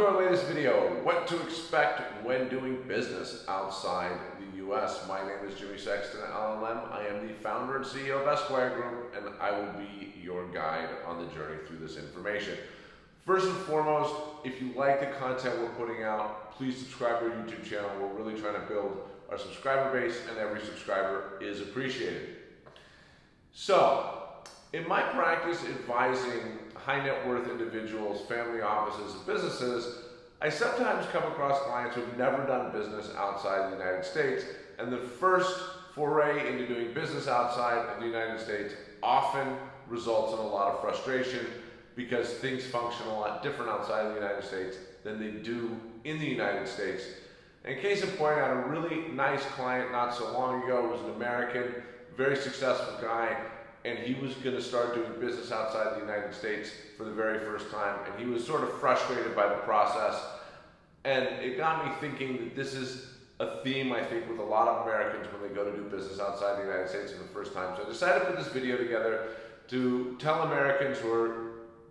to our latest video, what to expect when doing business outside the US. My name is Jimmy Sexton at LLM. I am the founder and CEO of Esquire Group, and I will be your guide on the journey through this information. First and foremost, if you like the content we're putting out, please subscribe to our YouTube channel. We're really trying to build our subscriber base, and every subscriber is appreciated. So, in my practice advising high net worth individuals, family offices, and businesses, I sometimes come across clients who've never done business outside the United States, and the first foray into doing business outside of the United States often results in a lot of frustration because things function a lot different outside of the United States than they do in the United States. In case in point, I had a really nice client not so long ago, was an American, very successful guy, and he was going to start doing business outside the United States for the very first time, and he was sort of frustrated by the process. And it got me thinking that this is a theme, I think, with a lot of Americans when they go to do business outside the United States for the first time. So I decided to put this video together to tell Americans who are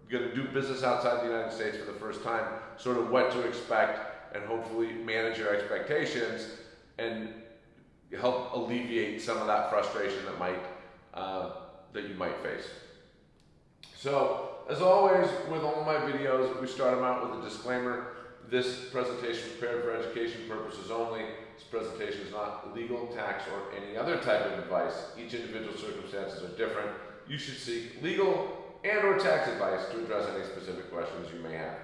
going to do business outside the United States for the first time sort of what to expect and hopefully manage your expectations and help alleviate some of that frustration that might uh, that you might face. So, as always, with all my videos, we start them out with a disclaimer. This presentation is prepared for education purposes only. This presentation is not legal, tax, or any other type of advice. Each individual circumstances are different. You should seek legal and or tax advice to address any specific questions you may have.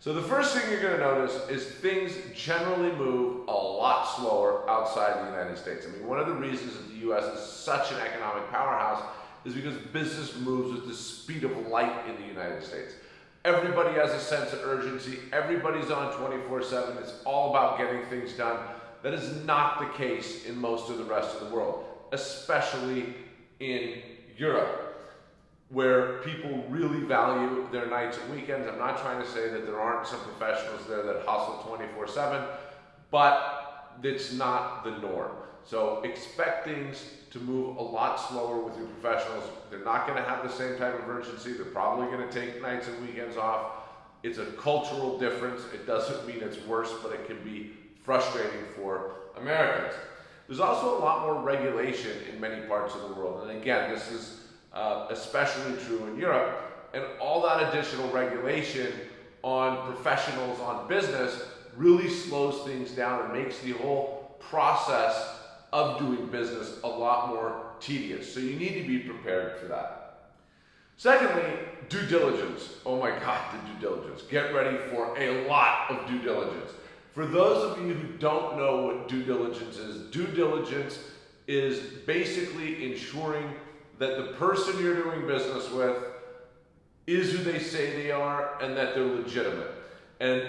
So the first thing you're going to notice is things generally move a lot slower outside the United States. I mean, one of the reasons that the U.S. is such an economic powerhouse is because business moves with the speed of light in the United States. Everybody has a sense of urgency. Everybody's on 24-7. It's all about getting things done. That is not the case in most of the rest of the world, especially in Europe, where people really value their nights and weekends. I'm not trying to say that there aren't some professionals there that hustle 24-7, but it's not the norm. So expect things to move a lot slower with your professionals. They're not going to have the same type of urgency. They're probably going to take nights and weekends off. It's a cultural difference. It doesn't mean it's worse, but it can be frustrating for Americans. There's also a lot more regulation in many parts of the world. And again, this is uh, especially true in Europe. And all that additional regulation on professionals, on business, really slows things down and makes the whole process of doing business a lot more tedious. So you need to be prepared for that. Secondly, due diligence. Oh my God, the due diligence. Get ready for a lot of due diligence. For those of you who don't know what due diligence is, due diligence is basically ensuring that the person you're doing business with is who they say they are and that they're legitimate. And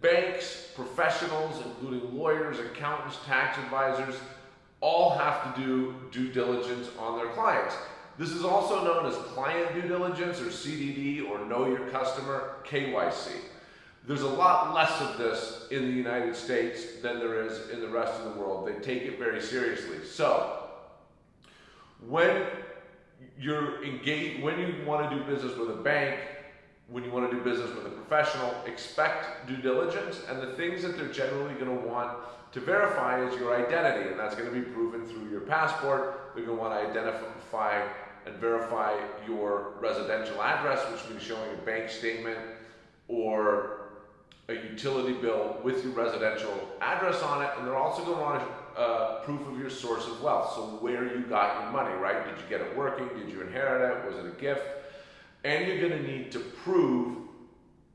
banks, professionals, including lawyers, accountants, tax advisors, all have to do due diligence on their clients. This is also known as client due diligence or CDD or know your customer, KYC. There's a lot less of this in the United States than there is in the rest of the world. They take it very seriously. So, when you're engaged, when you want to do business with a bank, when you want to do business with a professional, expect due diligence and the things that they're generally going to want to verify is your identity, and that's going to be proven through your passport. They're going to want to identify and verify your residential address, which means showing a bank statement or a utility bill with your residential address on it, and they're also going to want uh, proof of your source of wealth, so where you got your money, right? Did you get it working? Did you inherit it? Was it a gift? And you're going to need to prove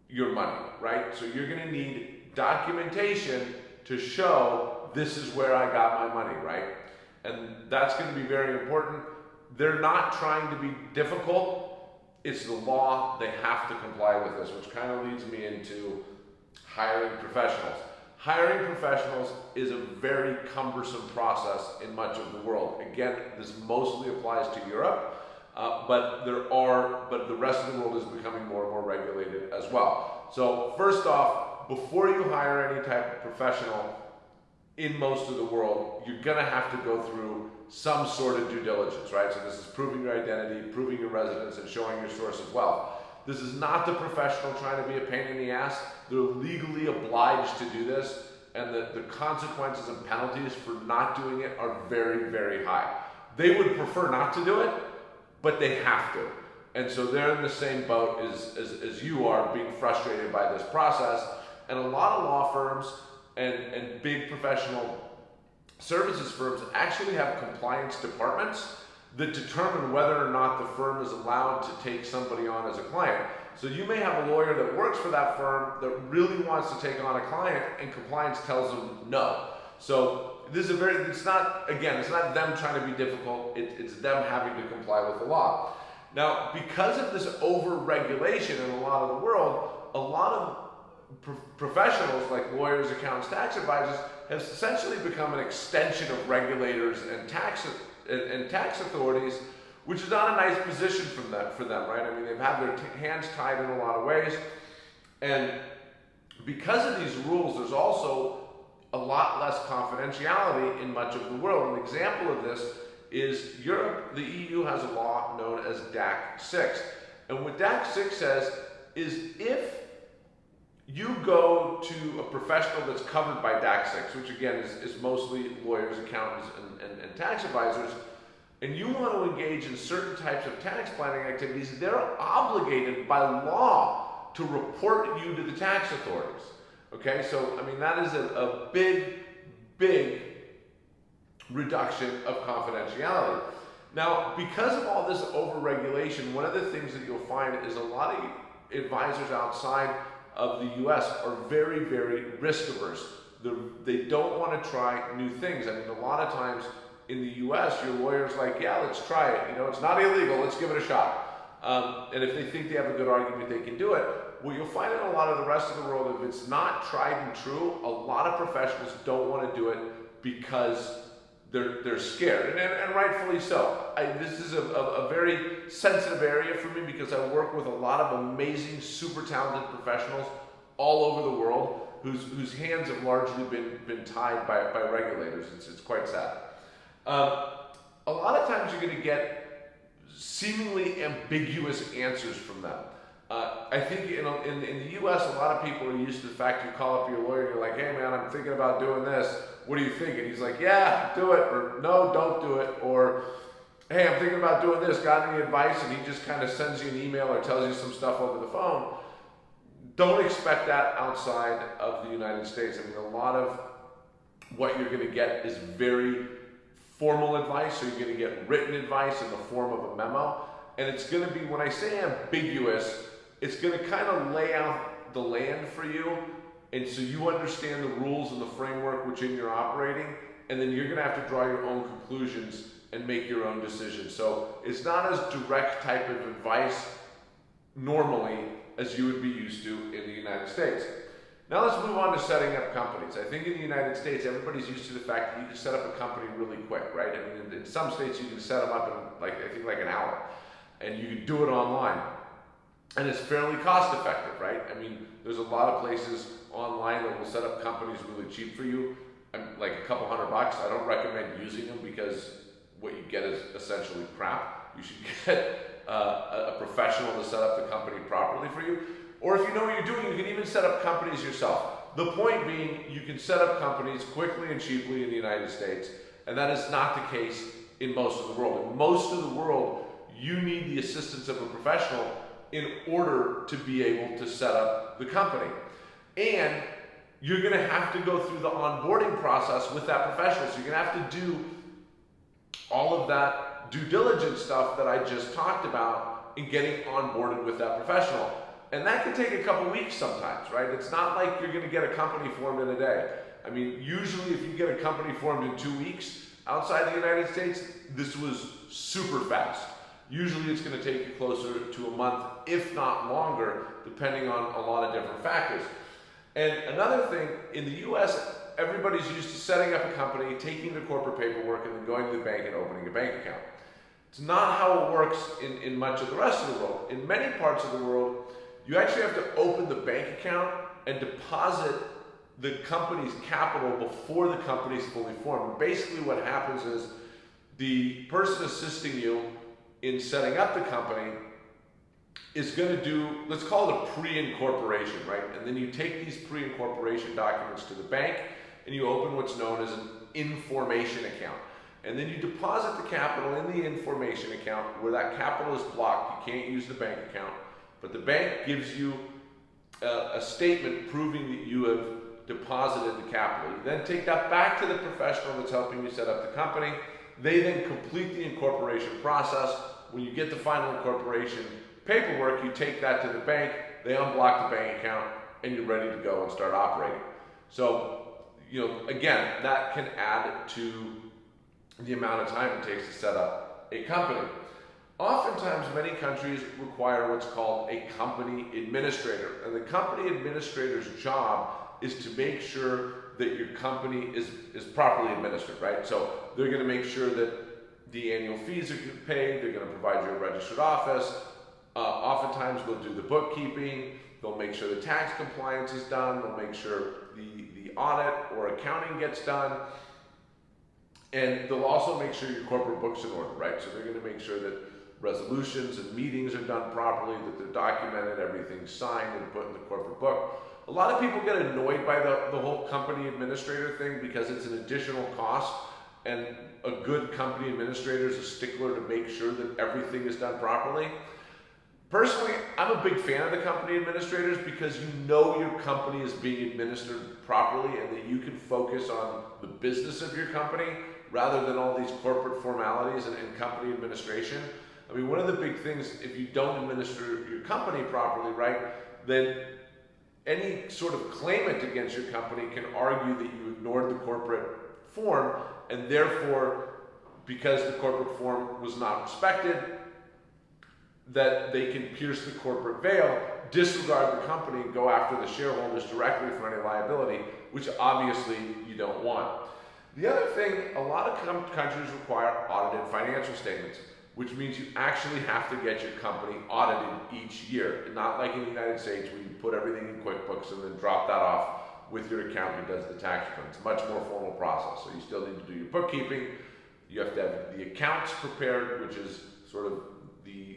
your money, right? So you're going to need documentation to show this is where I got my money, right? And that's going to be very important. They're not trying to be difficult. It's the law. They have to comply with this, which kind of leads me into hiring professionals. Hiring professionals is a very cumbersome process in much of the world. Again, this mostly applies to Europe, uh, but there are, but the rest of the world is becoming more and more regulated as well. So first off, before you hire any type of professional in most of the world, you're to have to go through some sort of due diligence, right? So this is proving your identity, proving your residence, and showing your source of wealth. This is not the professional trying to be a pain in the ass. They're legally obliged to do this, and the, the consequences and penalties for not doing it are very, very high. They would prefer not to do it, but they have to. And so they're in the same boat as, as, as you are, being frustrated by this process. And a lot of law firms and, and big professional services firms actually have compliance departments that determine whether or not the firm is allowed to take somebody on as a client. So you may have a lawyer that works for that firm that really wants to take on a client and compliance tells them no. So this is a very, it's not, again, it's not them trying to be difficult, it, it's them having to comply with the law. Now, because of this over-regulation in a lot of the world, a lot of pro professionals like lawyers, accountants, tax advisors have essentially become an extension of regulators and tax and, and tax authorities, which is not a nice position them, for them, right? I mean, they've had their hands tied in a lot of ways. And because of these rules, there's also a lot less confidentiality in much of the world. An example of this is Europe, the EU has a law known as DAC 6. And what DAC 6 says is if you go to a professional that's covered by DAC 6, which again is, is mostly lawyers, accountants, and, and, and tax advisors, and you want to engage in certain types of tax planning activities, they're obligated by law to report you to the tax authorities. Okay, so I mean, that is a, a big, big reduction of confidentiality. Now, because of all this overregulation, one of the things that you'll find is a lot of advisors outside of the US are very, very risk averse. They're, they do not want to try new things. I mean, a lot of times in the US, your lawyer's like, yeah, let's try it. You know, it's not illegal, let's give it a shot. Um, and if they think they have a good argument, they can do it. What you'll find in a lot of the rest of the world, if it's not tried and true, a lot of professionals don't want to do it because they're, they're scared, and, and, and rightfully so. I, this is a, a, a, very sensitive area for me because I work with a lot of amazing, super talented professionals all over the world whose, whose hands have largely been, been tied by, by regulators. It's, it's quite sad. Um, a lot of times you're going to get seemingly ambiguous answers from them. Uh, I think in, in, in the US, a lot of people are used to the fact you call up your lawyer and you're like, hey man, I'm thinking about doing this. What do you think? And he's like, yeah, do it, or no, don't do it, or hey, I'm thinking about doing this. Got any advice? And he just kind of sends you an email or tells you some stuff over the phone. Don't expect that outside of the United States. I mean, a lot of what you're going to get is very formal advice, so you're going to get written advice in the form of a memo. And it's going to be, when I say ambiguous, it's going to kind of lay out the land for you. And so you understand the rules and the framework within you're operating. And then you're going to have to draw your own conclusions and make your own decisions. So it's not as direct type of advice normally as you would be used to in the United States. Now let's move on to setting up companies. I think in the United States, everybody's used to the fact that you can set up a company really quick, right? I mean, in, some states, you can set them up in like, I think like an hour and you can do it online and it's fairly cost effective, right? I mean, there's a lot of places online that will set up companies really cheap for you, like a couple hundred bucks. I don't recommend using them because what you get is essentially crap. You should get uh, a professional to set up the company properly for you. Or if you know what you're doing, you can even set up companies yourself. The point being, you can set up companies quickly and cheaply in the United States, and that is not the case in most of the world. In most of the world, you need the assistance of a professional in order to be able to set up the company. And you're going to have to go through the onboarding process with that professional. So you're going to have to do all of that due diligence stuff that I just talked about in getting onboarded with that professional. And that can take a couple weeks sometimes, right? It's not like you're going to get a company formed in a day. I mean, usually if you get a company formed in two weeks outside the United States, this was super fast. Usually it's going to take you closer to a month, if not longer, depending on a lot of different factors. And another thing, in the US, everybody's used to setting up a company, taking the corporate paperwork, and then going to the bank and opening a bank account. It's not how it works in, in much of the rest of the world. In many parts of the world, you actually have to open the bank account and deposit the company's capital before the company's fully formed. Basically what happens is the person assisting you in setting up the company is going to do, let's call it a pre-incorporation, right? And then you take these pre-incorporation documents to the bank and you open what's known as an information account. And then you deposit the capital in the information account where that capital is blocked. You can't use the bank account, but the bank gives you a, a statement proving that you have deposited the capital. You then take that back to the professional that's helping you set up the company. They then complete the incorporation process. When you get the final incorporation paperwork, you take that to the bank, they unblock the bank account, and you're ready to go and start operating. So, you know, again, that can add to the amount of time it takes to set up a company. Oftentimes, many countries require what's called a company administrator, and the company administrator's job is to make sure that your company is, is properly administered, right? So they're going to make sure that the annual fees are paid, they're going to provide you a registered office, uh, oftentimes they'll do the bookkeeping, they'll make sure the tax compliance is done, they'll make sure the, the audit or accounting gets done, and they'll also make sure your corporate book's in order, right? So they're gonna make sure that resolutions and meetings are done properly, that they're documented, everything's signed and put in the corporate book. A lot of people get annoyed by the, the whole company administrator thing because it's an additional cost and a good company administrator is a stickler to make sure that everything is done properly. Personally, I'm a big fan of the company administrators because you know your company is being administered properly and that you can focus on the business of your company rather than all these corporate formalities and, and company administration. I mean, one of the big things, if you don't administer your company properly, right, then any sort of claimant against your company can argue that you ignored the corporate form and therefore, because the corporate form was not respected, that they can pierce the corporate veil, disregard the company, and go after the shareholders directly for any liability, which obviously you don't want. The other thing, a lot of countries require audited financial statements, which means you actually have to get your company audited each year. Not like in the United States where you put everything in QuickBooks and then drop that off with your accountant who does the tax return. It's a much more formal process. So you still need to do your bookkeeping. You have to have the accounts prepared, which is sort of the, the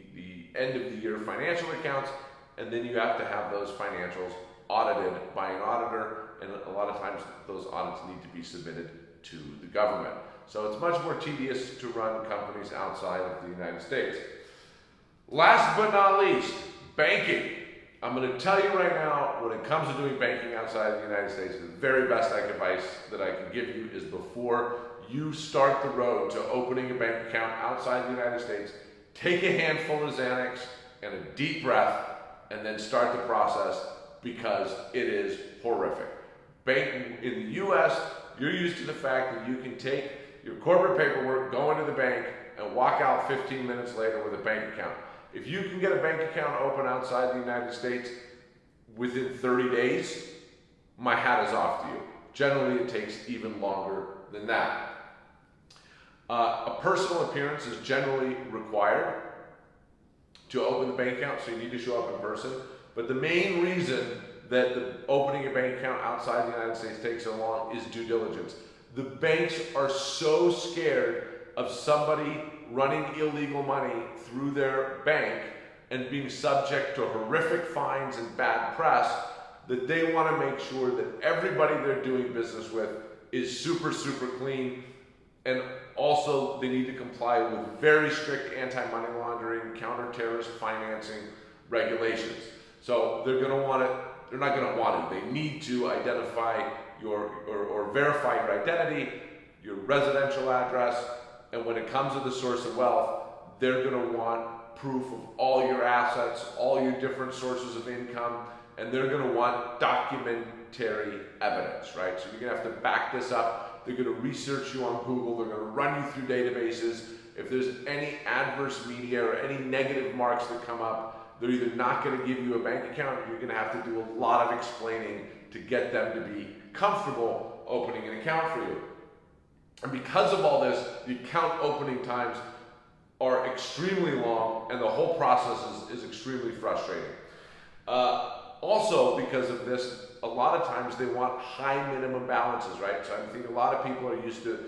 end of the year financial accounts, and then you have to have those financials audited by an auditor, and a lot of times those audits need to be submitted to the government. So it's much more tedious to run companies outside of the United States. Last but not least, banking. I'm going to tell you right now, when it comes to doing banking outside of the United States, the very best advice that I can give you is before you start the road to opening a bank account outside the United States, take a handful of Xanax and a deep breath, and then start the process because it is horrific. Bank in the U.S., you're used to the fact that you can take your corporate paperwork, go into the bank, and walk out 15 minutes later with a bank account. If you can get a bank account open outside the United States within 30 days, my hat is off to you. Generally, it takes even longer than that. Uh, a personal appearance is generally required to open the bank account, so you need to show up in person. But the main reason that the opening a bank account outside the United States takes so long is due diligence. The banks are so scared of somebody running illegal money through their bank and being subject to horrific fines and bad press that they want to make sure that everybody they're doing business with is super, super clean and also, they need to comply with very strict anti-money laundering, counter-terrorist financing regulations. So they're going to want to, they're not going to want it. They need to identify your, or, or verify your identity, your residential address, and when it comes to the source of wealth, they're going to want proof of all your assets, all your different sources of income, and they're going to want documentary evidence, right? So you're going to have to back this up they're going to research you on Google. They're going to run you through databases. If there's any adverse media or any negative marks that come up, they're either not going to give you a bank account or you're going to have to do a lot of explaining to get them to be comfortable opening an account for you. And because of all this, the account opening times are extremely long and the whole process is, is extremely frustrating. Uh, also, because of this, a lot of times they want high minimum balances, right? So I think a lot of people are used to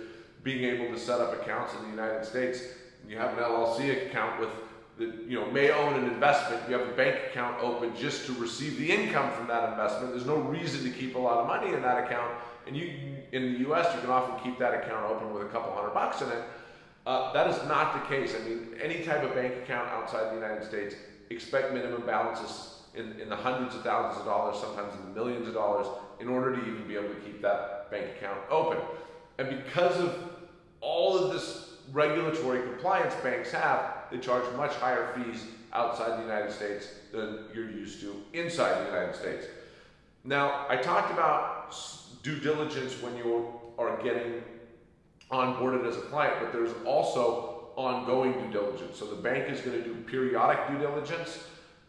being able to set up accounts in the United States. You have an LLC account with that you know may own an investment, you have a bank account open just to receive the income from that investment. There's no reason to keep a lot of money in that account, and you in the U.S. you can often keep that account open with a couple hundred bucks in it. Uh, that is not the case. I mean, any type of bank account outside the United States, expect minimum balances in, in the hundreds of thousands of dollars, sometimes in the millions of dollars, in order to even be able to keep that bank account open. And because of all of this regulatory compliance banks have, they charge much higher fees outside the United States than you're used to inside the United States. Now, I talked about due diligence when you are getting onboarded as a client, but there's also ongoing due diligence. So the bank is going to do periodic due diligence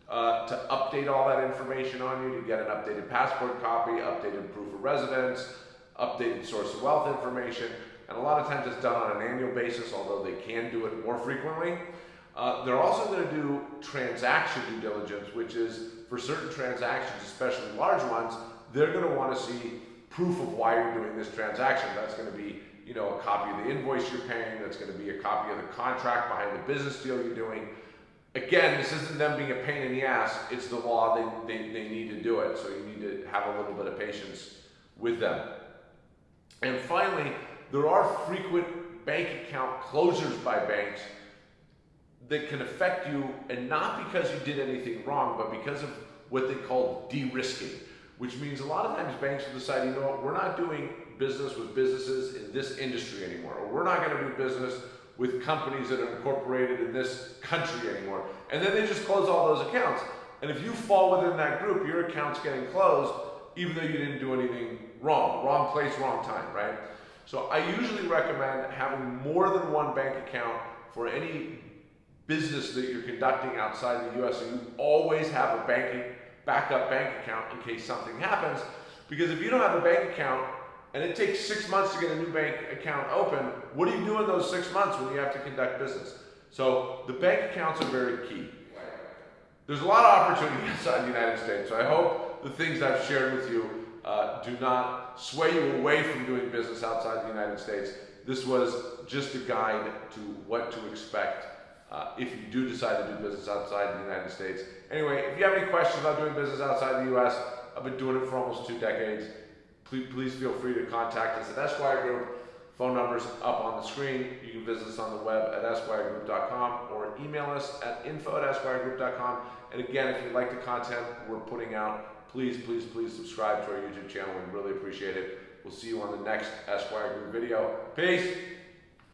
uh, to update all that information on you, to get an updated passport copy, updated proof of residence, updated source of wealth information, and a lot of times it's done on an annual basis, although they can do it more frequently. Uh, they're also going to do transaction due diligence, which is for certain transactions, especially large ones, they're going to want to see proof of why you're doing this transaction. That's going to be, you know, a copy of the invoice you're paying. That's going to be a copy of the contract behind the business deal you're doing. Again, this isn't them being a pain in the ass. It's the law. They, they, they need to do it. So you need to have a little bit of patience with them. And finally, there are frequent bank account closures by banks that can affect you, and not because you did anything wrong, but because of what they call de-risking, which means a lot of times banks will decide, you know what, we're not doing business with businesses in this industry anymore, or we're not going to do business with companies that are incorporated in this country anymore. And then they just close all those accounts. And if you fall within that group, your account's getting closed, even though you didn't do anything wrong. Wrong place, wrong time, right? So I usually recommend having more than one bank account for any business that you're conducting outside the US. So you always have a banking backup bank account in case something happens. Because if you don't have a bank account and it takes six months to get a new bank account open, what do you do in those six months when you have to conduct business? So the bank accounts are very key. There's a lot of opportunity outside the United States. So I hope the things I've shared with you uh, do not sway you away from doing business outside the United States. This was just a guide to what to expect uh, if you do decide to do business outside the United States. Anyway, if you have any questions about doing business outside the US, I've been doing it for almost two decades. Please, please feel free to contact us at Esquire Group. Phone numbers up on the screen. You can visit us on the web at esquiregroup.com or email us at info at esquiregroup.com. And again, if you like the content we're putting out, please, please, please subscribe to our YouTube channel. We really appreciate it. We'll see you on the next Esquire Group video. Peace.